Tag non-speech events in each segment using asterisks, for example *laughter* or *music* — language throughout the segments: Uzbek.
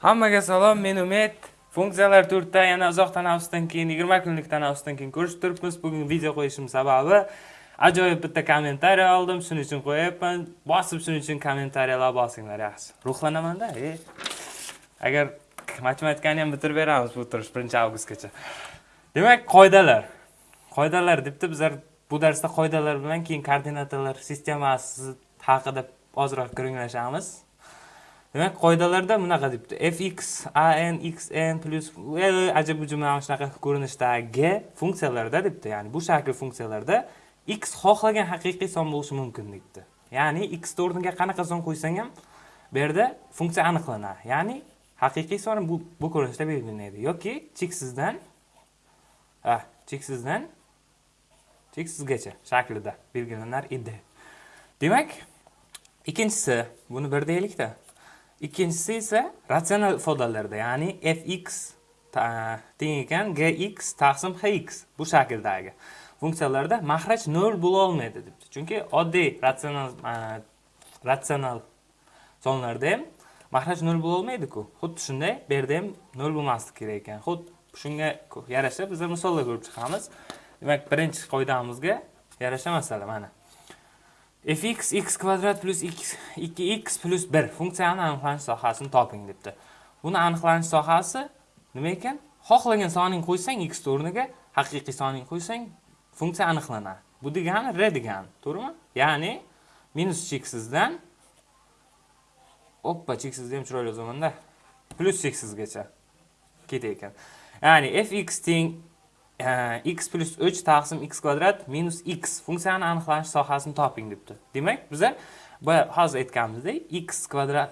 Hammaga salom, men Umid. Funksiyalar to'rtda yana uzoq tanaffusdan keyin 20 kunlik tanaffusdan keyin ko'rishib turibmiz. Bugun video qo'yishim sababi ajoyib bitta kommentariy oldim, shuning uchun qo'yapman. Bosib shuning uchun kommentariyalar bosinglar yaxshi. Ruhlanamanda, e. Agar matematikani ham bitirib beramiz bu turish 1-avgustgacha. Demak, qoidalar. Qoidalar debdi, bizlar bu darsda qoidalar bilan keyin koordinatalar sistemasi haqida ozroq ko'ringlashamiz. Demak qoidalarda bunaqa debdi. Fx an xn plyus ajab ujub mana shunaqa ko'rinishdagi funksiyalarda debdi. Ya'ni bu shakl funksiyalarda x xohlagan haqiqiy son bo'lishi mumkin debdi. Ya'ni x o'rniga qanaqa son qo'ysang ham bu yerda funksiya aniqlanadi. Ya'ni haqiqiy son bu bu ko'rinishda belgilanadi. Yoki cheksizdan cheksizdan cheksizgacha shaklida belgilanar edi. Demak ikkinchisi buni bir deylikda. Ikkinchisi esa ratsional ifodalarda ya'ni fx teng ekan gx taqsim hx bu shakldagi funksiyalarda mahraj nol bo'lolmaydi debdi. Chunki oddiy ratsional ratsional sonlarda ham mahraj nol bo'lolmaydiku xuddi shunday bu yerda ham nol bo'lmasligi kerak ekan. Xuddi shunga yarasha bizlar misollar ko'rib chiqamiz. Demak birinchi qoidamizga yarasha masala mana. Fx x kvadrat plus x 2x plus 1 funksiyani aniqlanish sohasini toping debdi. Buni aniqlanish sohasi nima ekan? Xohlagan soning qo'ysang x o'rniga haqiqiy soning qo'ysang funksiya aniqlanadi bu degani r degani to'g'rimi? Ya'ni minus cheksizdan oppa cheksizni ham chiroyli yozamanda plyus cheksizgacha ketar ekan ya'ni fx teng x plus 3 taqsim x kvadrat minus x funksiyani aniqlanish sohasini toping debdi demak biza boya hozir aytganimizdek x kvadrat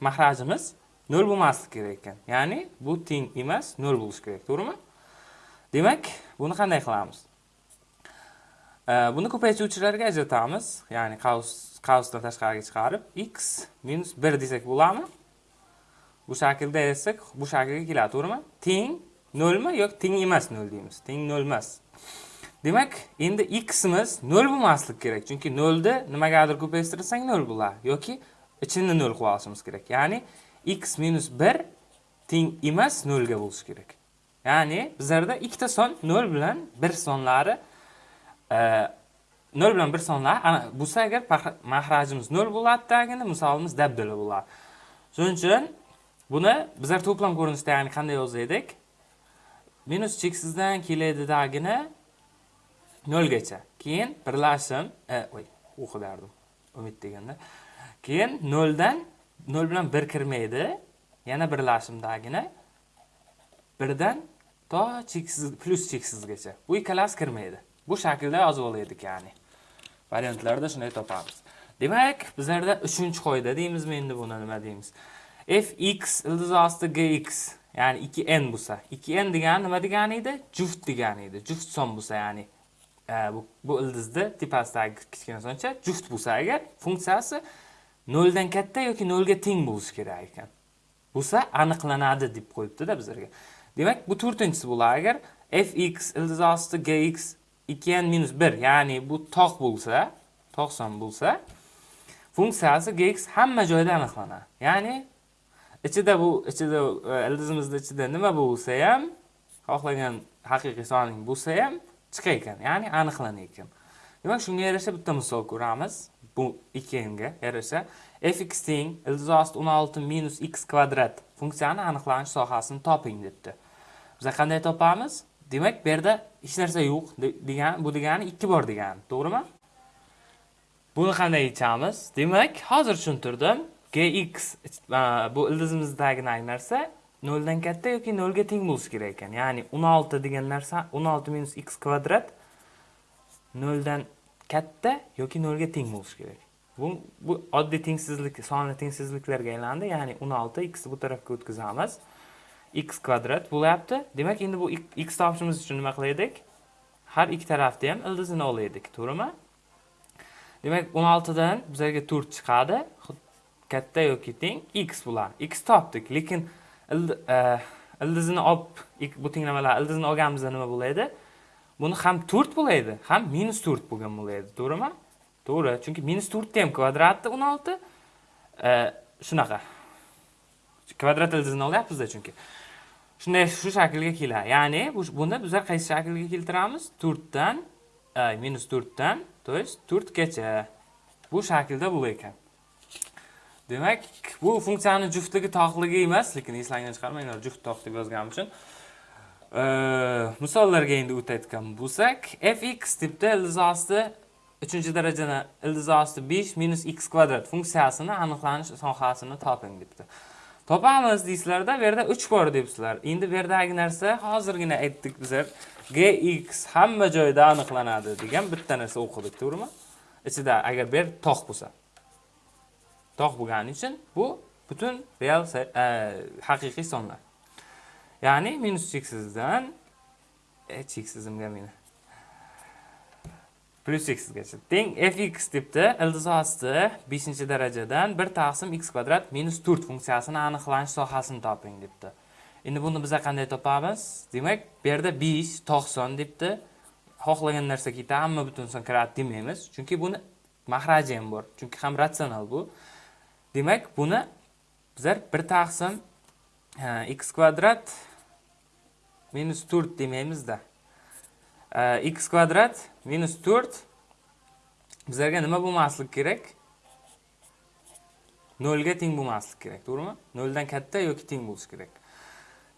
mahrajimiz 0 bo'lmasligi kerak ekan ya'ni bu teng emas 0 bo'lishi kerak to'g'rimi demak buni qanday qilamiz buni ko'paytiruvchilarga ajratamiz ya'ni qavsdan tashqariga chiqarib x minus 1 desak bo'ladimi bu shaklda desak bu shaklga keladi to'g'rimi teng nolmi yoki teng emas nol deymiz. Teng nol emas. Demak endi ximiz nol bo'lmasligi kerak. Chunki nolni nimagadir ko'paytirsang nol bo'ladi yoki ichini nol qilib olishimiz kerak. Ya'ni x minus bir teng emas nolga bo'lishi kerak. Ya'ni bizlarda ikkita son nol bilan bir sonlari e, nol bilan bir sonlar bo'lsa agar mahrajimiz nol bo'ladidagina misolimiz dabdala bo'ladi shuning uchun buni bizlar to'plam ko'rinishda ya'ni qanday yozar edik minus cheksizdan keladidagina nolgacha. Keyin birlashim e, voy o'qidardim umid deganda. Keyin noldan nol bilan bir kirmaydi. Yana birlashimdagina birdan to cheksiz plyus cheksizgacha bu ikkalasi kirmaydi. Bu shaklda yozib olaylik ya'ni. Variantlarda shunday topamiz. Demak bizlarda uchinchi qoida deymizmi endi buni nima deymiz? Fx ildiz osti gx ya'ni 2n bo'lsa. 2n degani nima degani edi? Juft degani edi. Juft son bo'lsa ya'ni e, bu, bu ildizni tepasidagi kichkina soncha juft bo'lsa agar funksiyasi noldan katta yoki nolga teng bo'lishi kerak ekan. Bo'lsa aniqlanadi deb qo'yibdida bizlarga. Demak bu to'rtinchisi bo'ladi. Agar fx ildiz osti gx 2n minus 1 ya'ni bu tog' bo'lsa tog' son bo'lsa funksiyasi gx hamma joyda aniqlanadi. Ya'ni ichida bu ichida e, ildizimizni ichida nima bo'lsa ham xohlagan haqiqiy soning bo'lsa ham chiqa ekan ya'ni aniqlanar ekan. Demak shunga yarasha bitta misol ko'ramiz. Bu ikkinga yarasha. Fx teng ildiz osti o'n olti minus x kvadrat funksiyani aniqlanish sohasini toping debdi. Biza qanday topamiz? Demak bu yerda hech narsa yo'q degani bu degani ikki bor degani to'g'rimi? Buni qanday yechamiz demak hozir tushuntirdim. Gx bu ildizimizdagi narsa noldan katta yoki nolga teng bo'lishi kerak ekan. Ya'ni 16 degan narsa 16 minus x kvadrat noldan katta yoki nolga teng bo'lishi kerak. Bu bu oddiy tengsizlik sonli tengsizliklarga aylandi. Ya'ni 16 x bu tarafga o'tkazamiz. X kvadrat bo'lyapti. Demak endi bu x topishimiz uchun nima qilaylik? Har ikki tarafda ham ildizini olaylik to'g'rimi? Demak 16 dan bizlarga 4 chiqadi. Katta yoki teng x bular. X topdik lekin e, ildizini olib bu tenglamalar ildizini olganimizda nima bo'ladi buni ham to'rt bo'ladi ham minus to'rt bo'lgan bo'ladi to'g'rimi? To'g'ri chunki minus to'rtni ham kvadrati o'n olti e, shunaqa. Kvadrat ildizni olyapmizda chunki. Shunday shu shaklga keladi. Ya'ni buni bizlar qaysi shaklga keltiramiz? To'rtdan minus to'rtdan то есть to'rtgacha. Bu shaklda bo'lar ekan. Demak bu funksiyani juftligi toqligi emas lekin eslangdan chiqarmanglar juft toq deb yozganim uchun misollarga endi o'tayotgan bo'lsak fx debdi ildiz osti uchinchi darajani ildiz osti besh minus x kvadrat funksiyasini aniqlanish sohasini toping debdi. Topamiz deysizlarda bu yerda uch bor debsizlar. Endi bu yerdagi narsa hozirgina aytdik bizlar. Gx hamma joyda aniqlanadi degan bitta narsa o'qidik to'g'rimi ichida agar bu yer tog' bo'lsa. Tog' bo'lgani uchun bu butun real e, haqiqiy sonlar. Ya'ni minus cheksizdan e, cheksizimga meni. Plyus xgacha teng fx debdi ildiz osti beshinchi darajadan bir taqsim x kvadrat minus to'rt funksiyasini aniqlanish sohasini toping debdi. Endi buni biza qanday topamiz? Demak bu yerda besh tog' son debdi. Xohlagan narsa ketadi hamma butun son kiradi demaymiz. Chunki buni mahraji ham bor. Chunki ham ratsional bu. Demak buni bizlar bir taqsim x kvadrat minus to'rt demaymizda. X kvadrat minus 4 bizlarga nima bo'lmasligi kerak? 0 ga teng bo'lmasligi kerak to'g'rimi? 0 dan katta yoki teng bo'lishi kerak.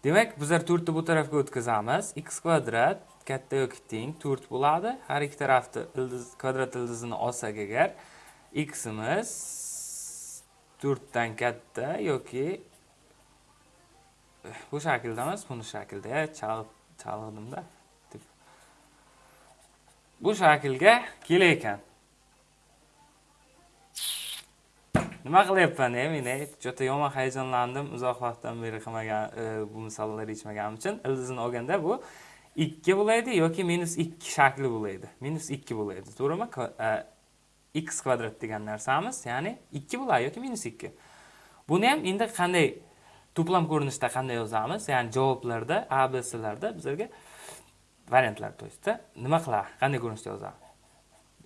Demak bizlar 4 ni bu tarafga o'tkazamiz. X kvadrat katta yoki teng 4 bo'ladi. Har ikki tarafni ildiz kvadrat ildizini olsak agar ximiz dan katta yoki bu shaklda emas buni shaklda chalg'idimda bu shaklga kelar ekan nima qilyapman e men juda yomon hayajonlandim uzoq vaqtdan beri qilmagan e, bu misollarni yechmaganim uchun. İldizni olganda bu ikki bo'ladi yoki minus ikki shakli bo'ladi minus ikki bo'ladi to'g'rimi? E, x kvadrat degan narsamiz ya'ni 2 bo'ladi yoki minus 2. buni ham endi qanday to'plam ko'rinishda qanday yozamiz? Ya'ni javoblarda a b c larda bizlarga variantlar то есть nima qiladi? Qanday ko'rinishda yozadi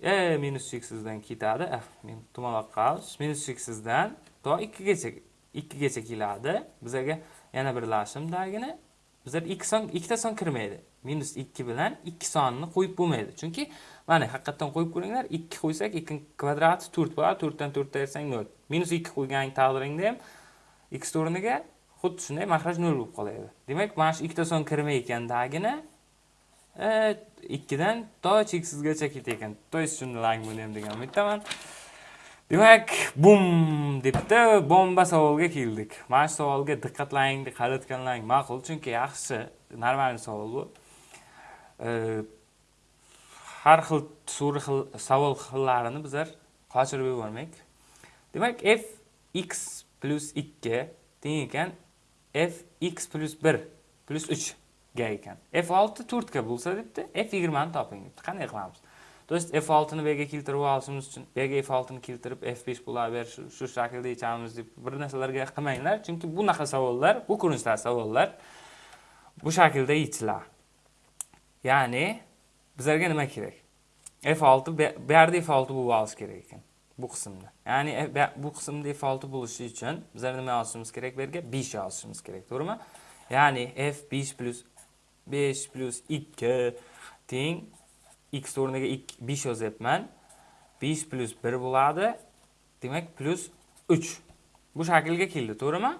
e minus cheksizdan ketadi. Eh, men tumonroq qilamiz minus cheksizdan to ikkigacha ikkigacha keladi. Bizlarga yana birlashimdagini bizlar ikki son ikkita son kirmaydi. Minus ikki bilan ikki sonni qo'yib bo'lmaydi. Chunki mana haqiqatdan qo'yib ko'ringlar ikki qo'ysak 2 kvadrati to'rt bo'ladi to'rtdan to'rtni ayrsang nol minus ikki qo'ygan taqdiringda ham x o'rniga xuddi shunday mahraj nol bo'lib qoladi demak mana shu ikkita son kirmaykandagini e, ikkidan to cheksizgacha ketyapkan то есть tushundilarmi buni degan umiddaman. Demak bum debdi bomba savolga keldik. Mana shu savolga diqqatlaning qaratganlaring ma'qul. Chunki yaxshi normal savol bu. Har xil suri xil savol xillarini bizlar qochirib yubormaylik. Demak f x plyus ikki teng ekan f x plyus bir plyus uchga ekan. f olti to'rtga bo'lsa debdi f yigirmani toping debdi. Qanday qilamiz? Dolayısıyla f6-ni bg keltirib olishimiz uchun bg f6ni f5 pula berish shu shaklda yechamiz deb bir narsalarga qilmanglar chunki bunaqa savollar bu ko'rinishdagi savollar bu shaklda yechilar ya'ni bizlarga nima kerak f6 bu f6 bo'lib olishi kerak ekan bu qismda. Ya'ni bu qismda f6 bo'lishi uchun bizlar nima yozishimiz kerak bu yerga? 5 yozishimiz kerak, to'g'rimi? Ya'ni f5 5 2 teng x o'rniga 5 yozyapman. 5 plus 1 bo'ladi. Demak plus 3 bu shaklga keldi to'g'rimi?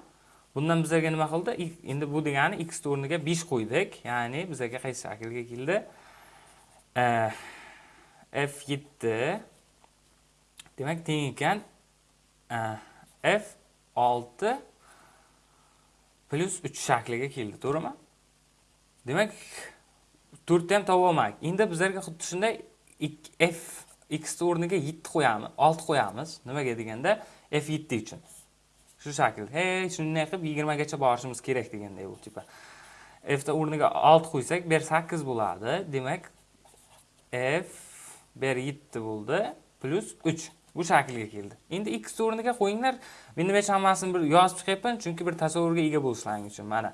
Bundan bizlarga nima qildi? Endi bu degani x o'rniga 5 qo'ydik. Ya'ni bizlarga qaysi shaklga keldi? F7 demak teng ekan. F6 plus 3 shakliga keldi to'g'rimi? Demak to'rtni ham topolmadik endi bizlarga xuddi shunday f x o'rniga yetti qo'yamiz olti qo'yamiz. Nimaga deganda f yetti uchun. Shu shaklda hey shunday qilib yigirmagacha borishimiz kerak deganday bu tipa. Ta o'rniga olti qo'ysak bu yer sakkiz bo'ladi. Demak f bu yer yetti bo'ldi plyus uch. Bu shaklga keldi. Endi x o'rniga qo'yinglar. Men nima uchun hammasini bir yozib chiqyapman chunki bir tasavvurga ega bo'lishlaring uchun. Mana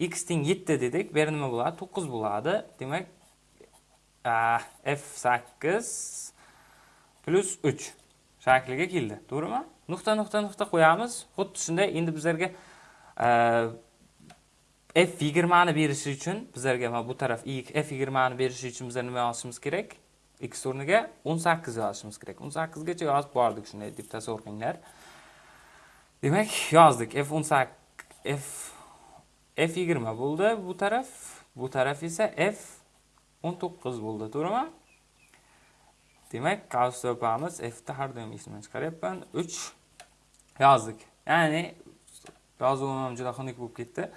x teng 7 dedik. Bu yer nima bo'ladi? 9 bo'ladi. Demak, f8 plus 3 shakliga keldi. To'g'rimi? Nuqta nuqta nuqta qo'yamiz. Xuddi shunday endi bizlarga f20 ni berishi uchun bizlarga mana bu taraf f20 ni berishi uchun bizlar nima yozishimiz kerak x o'rniga o'n sakkiz yozishimiz kerak 18 gacha yozib bordik shunday deb tasavvur qilinglar demak yozdik f18 f f yigirma bo'ldi bu taraf bu taraf esa f o'n to'qqiz bo'ldi to'g'rimi? Demak qavs topamiz fni har doim esimdan chiqaryapman. 3 yozdik. Ya'ni yozuvim ham juda xunuk bo'lib ketdi.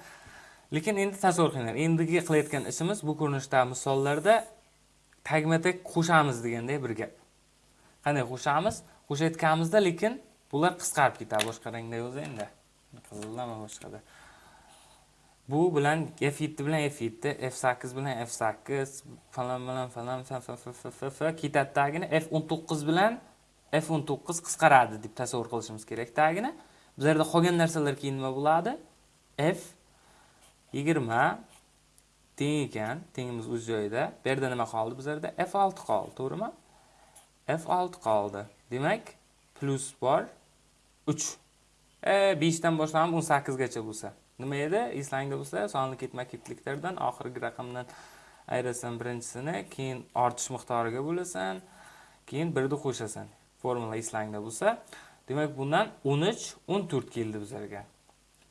Lekin endi tasavvur qilinglar endigi qilayotgan ishimiz bu ko'rinishdagi misollarda tagma tag qo'shamiz deganda bir gap. Qanday qo'shamiz? Qo'shayotganimizda lekin bular qisqarib ketadi boshqa rangda yozayinda. Qizildan boshqada bu bilan f7 bilan f7 f8 bilan f8 falan bilan falan ketadi tagini f19 bilan f19 qisqaradi deb tasavvur qilishimiz kerak tagini. Bizlarda qolgan narsalar keyin nima bo'ladi? F 20 teng ekan tengimiz o'z joyida. Bu yerda nima qoldi? Bizlarda f6 qoldi to'g'rimi? F6 qoldi. Demak plus bor 3 e 5 dan boshlanib 18 gacha bo'lsa. Nima edi? Eslangda bo'lsa sonli ketma ketliklardan oxirgi raqamdan ayirasan birinchisini keyin ortish miqdoriga bo'lasan keyin birni qo'shasan. Formula eslangda bo'lsa demak bundan 13 14 keldi bizlarga.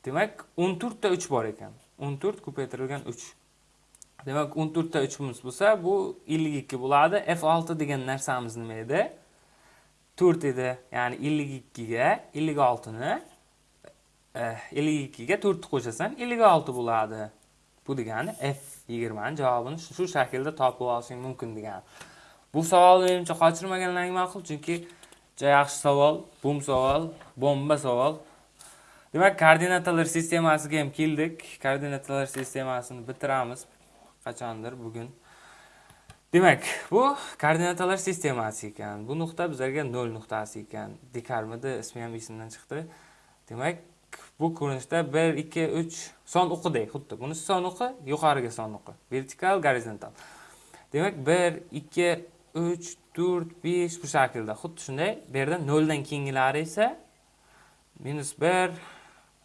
Demak 14 ta 3 bor ekan. 14 ko'paytirilgan 3 demak 14 ta 3imiz bo'lsa bu 52 bo'ladi. F6 degan narsamiz nima edi? 4 edi. Ya'ni 52 ga 56 ni Eh, ellik ikkiga to'rtni qo'shasan ellik olti bo'ladi. Bu degani f yigirmani javobini shu shaklda topib olishing mumkin degani. Bu savol menimcha qochirmaganlaring ma'qul chunki juda yaxshi savol bum savol bomba savol. Demak koordinatalar sistemasiga ham keldik. Koordinatalar sistemasini bitiramiz. Qachondir bugun. Demak bu koordinatalar sistemasi ekan. Bu nuqta bizlarga nol nuqtasi ekan. Dekarmidi ismi ham esimdan chiqdi. Demak bu ko'rinishda bir ikki uch son o'qidek xuddi. Bunisi son o'qi yuqoriga son o'qi. Vertikal gorizontal. Demak bir ikki uch to'rt besh bu shaklda. Xuddi shunday. Bu yerda noldan keyingilari esa minus bir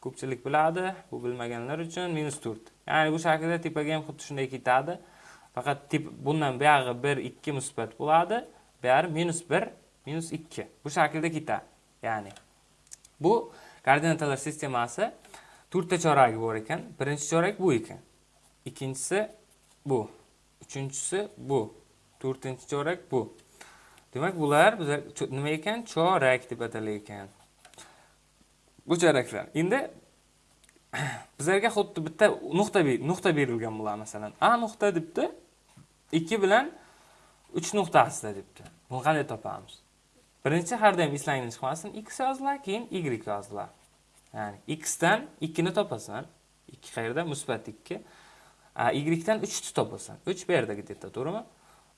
ko'pchilik biladi. Bu bilmaganlar uchun minus to'rt. Ya'ni bu shaklda tepaga ham xuddi shunday ketadi. Faqat bundan buyog'i bir ikki musbat bo'ladi. Buyog'i minus bir minus ikki. Bu shaklda ketadi. Ya'ni bu koordinatalar sistemasi to'rtta choragi bor ekan. Birinchi chorak bu ekan. Ikkinchisi bu. Uchinchisi bu. To'rtinchi chorak bu. Demak bular bizlar nima ekan? Chorak deb atalar ekan bu choraklar. Endi *clears throat* bizlarga xuddi bitta nuqta nuqta berilgan bular masalan. A nuqta debdi ikki bilan uch nuqtasida debdi. Buni qanday topamiz? Birinchi har doim eslangdan chiqmasin. X yoziladi keyin y yoziladi ya'ni x dan 2 ni topasan. 2 qayerda? Musbat 2 y dan 3 ni topasan. 3 bu yerda где-то to'g'rimi?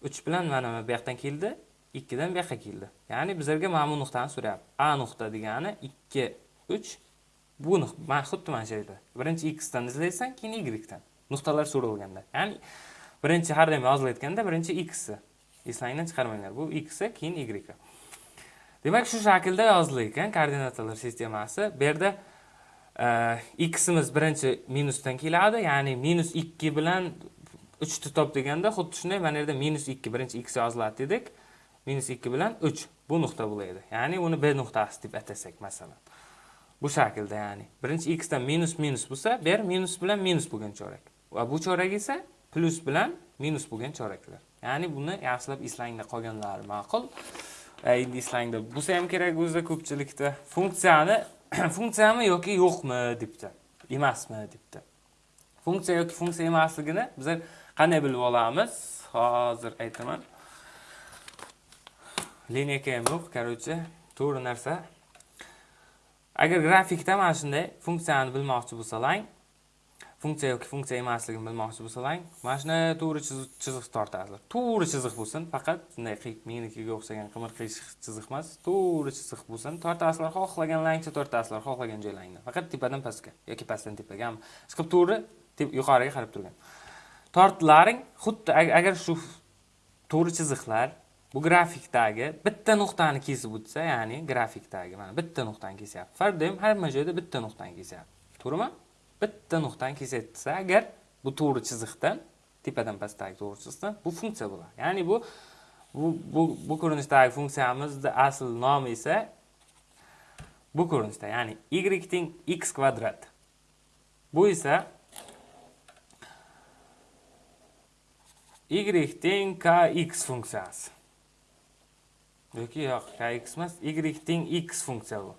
3 bilan mana bu yoqdan keldi 2 dan bu yoqqa keldi. Ya'ni bizlarga mana bu nuqtani so'rayapti. A nuqta degani 2 3 bu mana xuddi mana shu birinchi x dan izlaysan keyin y dan nuqtalar so'ralganda. Ya'ni birinchi har doim yozilayotganda birinchi x eslangdan chiqarmanglar. Bu x keyin y demak shu shaklda yozildi ekan koordinatalar sistemasi bu yerda e, ximiz birinchi minusdan keladi ya'ni minus ikki bilan uchni top deganda xuddi shunday mana yerda minus ikki birinchi x yoziladi dedik. Minus ikki bilan uch bu nuqta bo'ladi ya'ni uni b nuqtasi deb atasak masalan. Bu shaklda ya'ni birinchi x dan minus minus bo'lsa bu yer minus bilan minus bo'lgan chorak. Va bu chorak esa plyus bilan minus bo'lgan choraklar. Ya'ni buni yaxshilab eslangda qolganlari ma'qul. Endi slangda. Bo'lsa ham kerak o'zi ko'pchilikda. Funksiyani *clears throat* funksiyami yoki yo'qmi debdi. Emasmi debdi. Funksiya yoki funksiya emasligini bizlar qanday bilib olamiz? Hozir aytaman. Lineyka ham yo'q короче to'g'ri narsa. Agar grafikda mana shunday funksiyani bilmoqchi bo'lsalaring funksiya yoki funksiya emasligini bilmoqchi bo'lsalaring mana shunday to'g'ri chiziq tortasizlar to'g'ri chiziq bo'lsin faqat bunday menikiga o'xshagan qimir qiyshiq chiziq emas to'g'ri chiziq bo'lsin tortasizlar xohlaganlaringcha tortasizlar xohlagan joylaringdan faqat tepadan pastga yoki pastdan tepaga chiqib to'g'ri yuqoriga qarab turgan tortlaring xuddi agar shu to'g'ri chiziqlar bu grafikdagi bitta nuqtani kesib o'tsa ya'ni grafikdagi mana bitta nuqtani kesyapti farq hamma joyda bitta nuqtani kesyapti to'g'rimi bitta nuqtani kesayotsa agar bu to'g'ri chiziqdan tepadan pastdagi to'g'ri chiziqdan bu funksiya bo'ladi. Ya'ni bu bu bu, bu ko'rinishdagi funksiyamizni asl nomi esa bu ko'rinishda ya'ni y teng x kvadrat bu esa y teng kx funksiyasi. Yoki yo'q kx emas y teng x funksiya bu.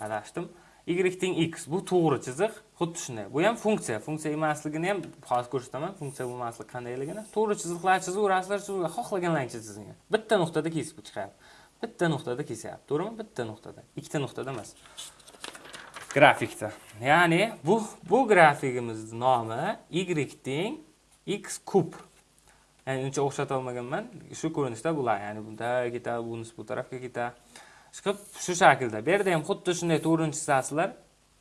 Adashdim. Y teng x. Bu to'g'ri chiziq. Xuddi shunday. Bu ham funksiya. Funksiya emasligini ham hozir ko'rsataman. Funksiya bo'lmasligi qandayligini. To'g'ri chiziqlar chizaverasizlar chizaverasizlar xohlaganlaringcha chizinglar bitta nuqtada kesib chiqyapti. Bitta nuqtada kesyapti. To'g'rimi? Bitta nuqtada. Ikkita nuqtada emas. Grafikda. Ya'ni bu bu grafikimizni nomi y teng x kub. Ya'ni uncha o'xshata olmaganman shu ko'rinishda bular ya'ni bunday ketadi bunisi bu tarafga ketadi shu shu shaklda. Bu yerda ham xuddi shunday to'g'rini chizasizlar.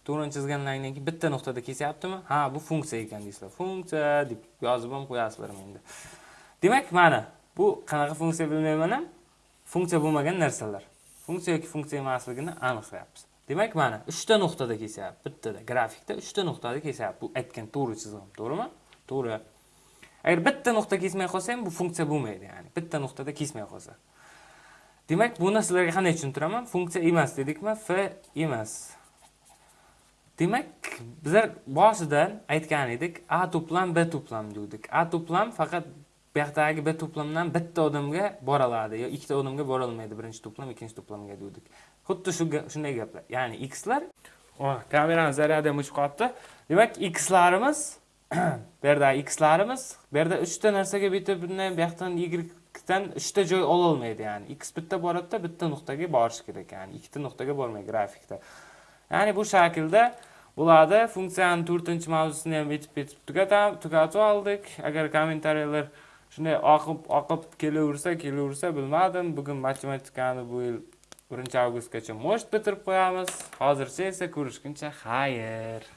To'g'rini chizgandan keyin bitta nuqtada kesyaptimi? Ha bu funksiya ekan deysizlar. Funksiya deb yozib ham qo'yasizlar endi demak mana bu qanaqa funksiya bilmayman ham. Funksiya bo'lmagan narsalar. Funksiya yoki funksiya emasligini aniqlayapmiz. Demak mana uchta nuqtada kesyapti. Bittada grafikda uchta nuqtada kesyapti. Bu aytgan to'g'ri chizig'im to'g'rimi? To'g'ri. Agar bitta nuqta kesmay qolsa ham bu funksiya bo'lmaydi ya'ni. Bitta nuqtada kesmay qolsa. Demak buni sizlarga qanday tushuntiraman? Funksiya emas dedikmi? F emas. Demak bizlar boshidan aytgan edik a to'plam b to'plam degandik a to'plam faqat bu yoqdagi b to'plamdan bitta odamga bora oladi yo ikkita odamga bora olmaydi birinchi to'plam ikkinchi to'plamga degandik xuddi shu shunday gaplar. Ya'ni xlar kamerani zaryadi ham o'chib qolibdi. Demak xlarimiz *clears throat* bu yerda xlarimiz bu yerda uchta narsaga bitta bundan bu yoqdan ydan uchta joy ololmaydi ya'ni. X bitta boradida bitta nuqtaga borishi kerak ya'ni. Ikkita nuqtaga bormaydi grafikda. Ya'ni bu shaklda bo'ladi funksiyani to'rtinchi mavzusini ham bitib ketib tugatib oldik. Agar kommentariyalar shunday oqib oqib kelaversa kelaversa bilmadim. Bugun matematikani bu yil birinchi avgustgacha может bitirib qo'yamiz. Hozircha esa ko'rishguncha xayr.